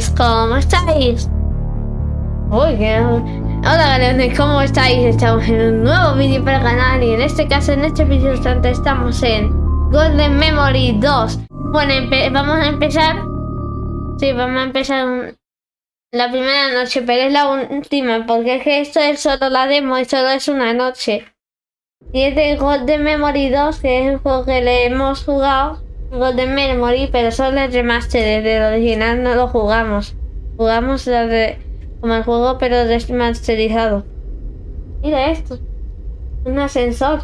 galeones, ¿cómo estáis? Uy. Hola galeones, ¿cómo estáis? Estamos en un nuevo vídeo para el canal y en este caso, en este vídeo instante, estamos en Golden Memory 2. Bueno, vamos a empezar... Sí, vamos a empezar la primera noche, pero es la última, porque es que esto es solo la demo y solo es una noche. Y es de Golden Memory 2, que es el juego que le hemos jugado Golden Memory, pero solo el remaster, desde el original no lo jugamos. Jugamos como el juego, pero remasterizado. Mira esto. Un ascensor.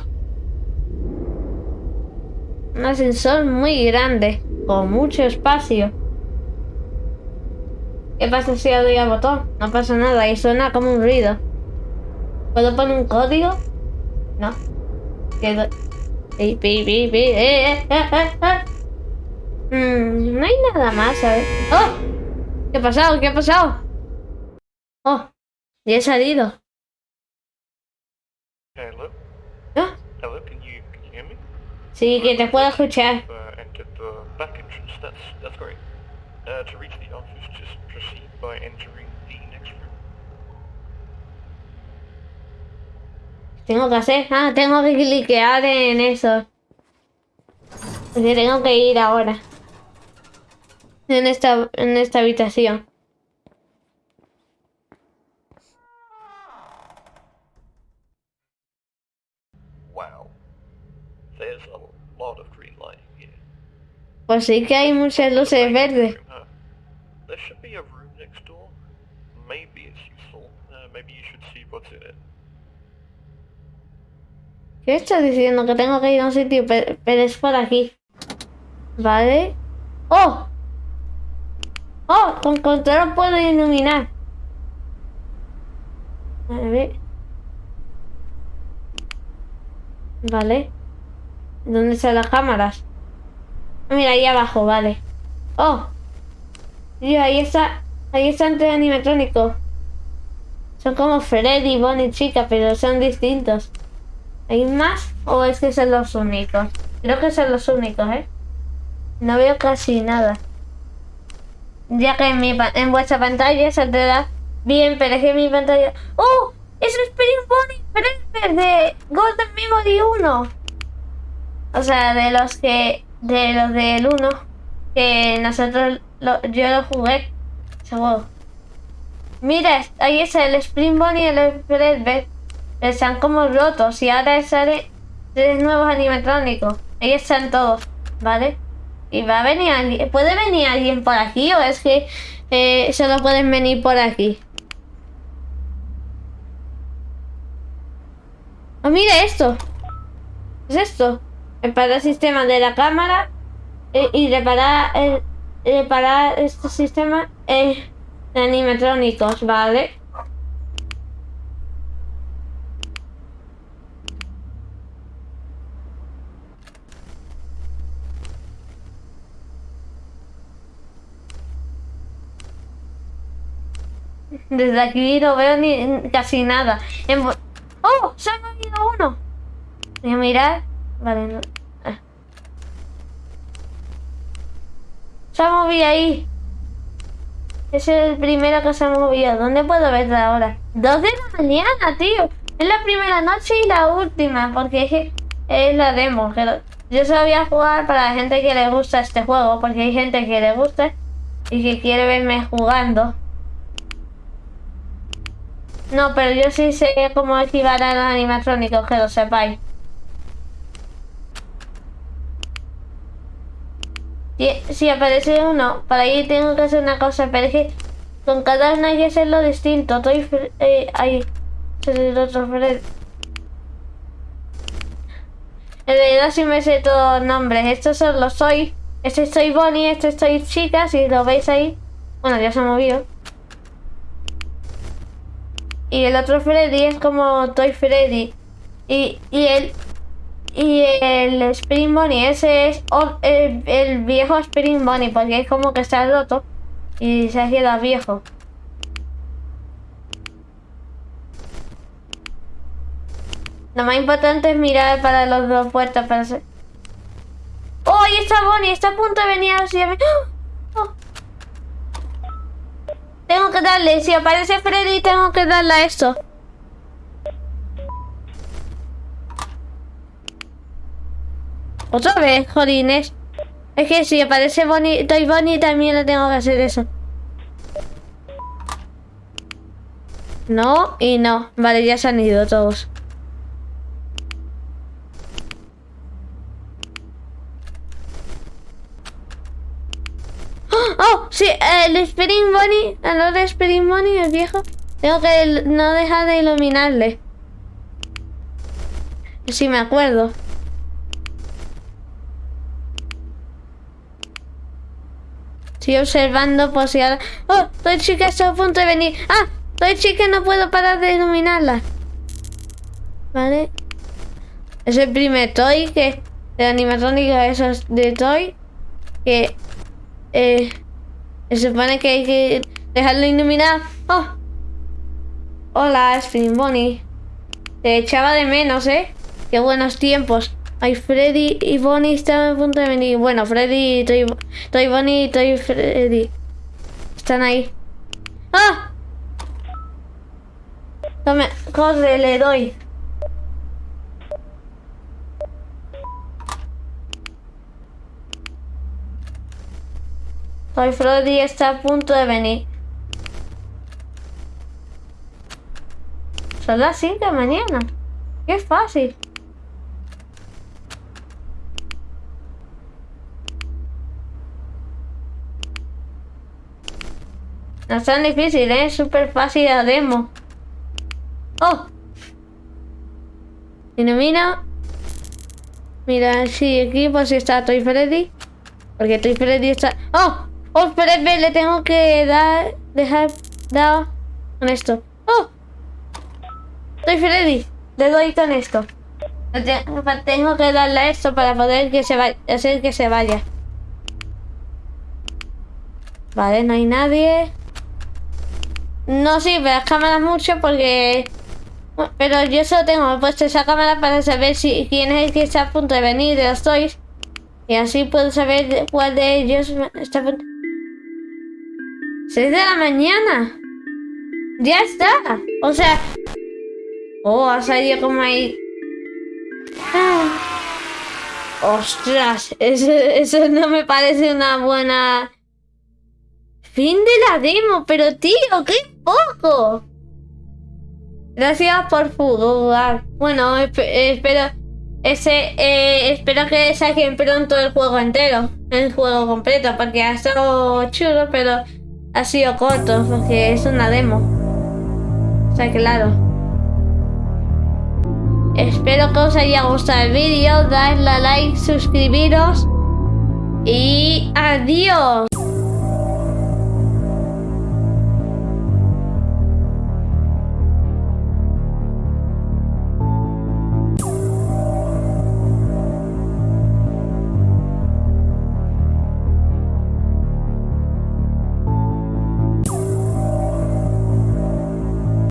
Un ascensor muy grande, con mucho espacio. ¿Qué pasa si le doy al botón? No pasa nada y suena como un ruido. ¿Puedo poner un código? No. Quedo... Eh, eh, eh, Mm, no hay nada más, ¿sabes? ¡Oh! ¿Qué ha pasado? ¿Qué ha pasado? ¡Oh! Ya he salido. ¿Ah? Sí, que te puedo escuchar. Uh. Uh. Tengo que hacer. Ah, tengo que cliquear en eso. Porque tengo que ir ahora en esta, en esta habitación. Wow. There's a lot of green lighting here. Pues sí que hay muchas luces verdes. There should be a room next door. Maybe it's useful. Uh, maybe you should see what's in it. ¿Qué estás diciendo? Que tengo que ir a un sitio, pero, pero es por aquí. ¿Vale? ¡Oh! ¡Oh! Con control puedo iluminar. A ver. Vale. ¿Dónde están las cámaras? Mira, ahí abajo, vale. ¡Oh! Dios, ahí está... Ahí está el animatrónico. Son como Freddy, Bonnie, Chica, pero son distintos. ¿Hay más? ¿O es que son los únicos? Creo que son los únicos, ¿eh? No veo casi nada ya que en, mi, en vuestra pantalla saldrá bien, pero es que en mi pantalla... ¡Oh! ¡Es Spring Bonnie de Golden Memory 1! O sea, de los que... De los del 1 Que nosotros... yo lo jugué Seguro Mira, ahí está el Spring Bonnie y el Fredbear Están como rotos y ahora sale tres nuevos animatrónicos. Ahí están todos, ¿vale? Y va a venir alguien. ¿Puede venir alguien por aquí o es que eh, solo pueden venir por aquí? Oh, mira esto. ¿Qué es esto? Reparar el sistema de la cámara eh, y reparar, el, reparar este sistema eh, de animatrónicos, ¿vale? Desde aquí no veo ni casi nada. ¡Oh! ¡Se ha movido uno! Voy a mirar. Vale, no. Ah. Se ha movido ahí. Es el primero que se ha movido. ¿Dónde puedo verlo ahora? Dos de la mañana, tío. Es la primera noche y la última. Porque es, la demo. Yo solo voy a jugar para la gente que le gusta este juego. Porque hay gente que le gusta y que quiere verme jugando. No, pero yo sí sé cómo activar a los animatrónicos, que lo sepáis. Si, aparece uno, para ahí tengo que hacer una cosa, pero es que con cada uno hay que hacerlo distinto. Estoy eh, ahí. el otro Fred. En realidad sí me sé todos los nombres. Estos son los soy. Este soy Bonnie, este soy chica, si lo veis ahí. Bueno, ya se ha movido. Y el otro Freddy es como Toy Freddy. Y, y el y el Spring Bunny, ese es el, viejo Spring Bunny, porque es como que está roto y se ha quedado viejo. Lo más importante es mirar para los dos puertas para hacer... ¡Oh, ahí está Bonnie! Está a punto de venir así a mí. ¡Oh! Tengo que darle, si aparece Freddy, tengo que darle a esto. Otra vez, jodines. Es que si aparece Bonnie, Toy Bonnie, también le tengo que hacer eso. No y no. Vale, ya se han ido todos. ¡Oh! ¡Oh! Sí, el Spring Bonnie, el de Spring Bonnie, el viejo. Tengo que no dejar de iluminarle. Sí, me acuerdo. Estoy observando por si ahora... ¡Oh! Toy chica está a punto de venir. ¡Ah! Toy chica no puedo parar de iluminarla. Vale. Es el primer Toy que... De animatrónica esos de Toy. Que... Eh, se supone que hay que dejarlo iluminar. ¡Oh! Hola, Spring Bonnie. Te echaba de menos, ¿eh? Qué buenos tiempos. Ay, Freddy y Bonnie están a punto de venir. Bueno, Freddy, Toy, Toy Bonnie y Toy Freddy. Están ahí. ¡Ah! Tome, corre, le doy. Toy Freddy está a punto de venir. Son las 5 de mañana. Qué fácil. No es tan difícil, ¿eh? Es súper fácil la demo. ¡Oh! Ilumina. Mira, sí, aquí pues está Toy Freddy. Porque Toy Freddy está... ¡Oh! ¡Oh, espérate! Le tengo que dar... Dejar... Dar... Con esto. ¡Oh! Toy Freddy. Le doy con esto. Tengo que darle a esto para poder que se vaya, hacer que se vaya. Vale, no hay nadie. No sirve las cámaras mucho porque... Pero yo solo tengo puesto esa cámara para saber si quién es el que está a punto de venir de los toys. Y así puedo saber cuál de ellos está a punto... 6 de la mañana. Ya está. O sea... Oh, ha salido como ahí... Ah. Ostras, eso, eso no me parece una buena... Fin de la demo, pero tío, qué poco. Gracias por jugar. Bueno, espero ese eh, espero que saquen pronto el juego entero, el juego completo, porque ha estado chulo, pero ha sido corto, porque es una demo. Sea, claro. Espero que os haya gustado el vídeo, dadle a like, suscribiros y adiós.